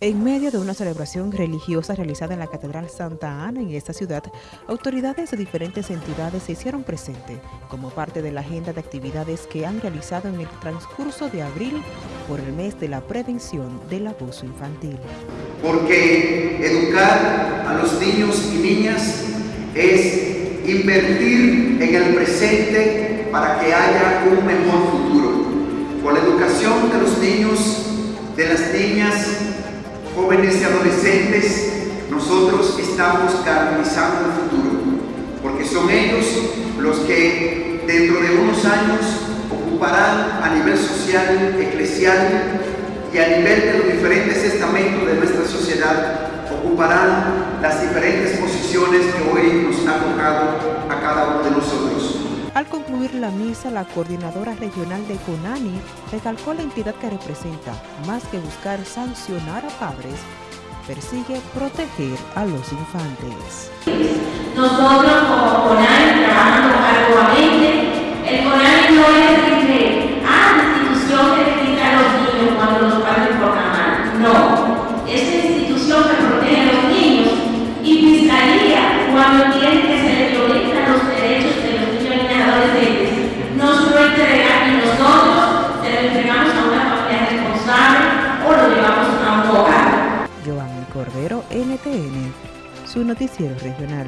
En medio de una celebración religiosa realizada en la Catedral Santa Ana en esta ciudad, autoridades de diferentes entidades se hicieron presentes como parte de la agenda de actividades que han realizado en el transcurso de abril por el mes de la prevención del abuso infantil. Porque educar a los niños y niñas es invertir en el presente para que haya un mejor futuro. Con la educación de los niños, de las niñas, jóvenes y adolescentes, nosotros estamos garantizando el futuro, porque son ellos los que dentro de unos años ocuparán a nivel social, eclesial y a nivel de los diferentes estamentos de nuestra sociedad, ocuparán las diferentes posiciones que hoy nos ha tocado concluir la misa, la coordinadora regional de CONANI recalcó la entidad que representa, más que buscar sancionar a padres, persigue proteger a los infantes. Nosotros como CONANI trabajando arduamente, el CONANI no es que a la institución que critica a los niños cuando los padres mal, no, es Cordero, NTN, su noticiero regional.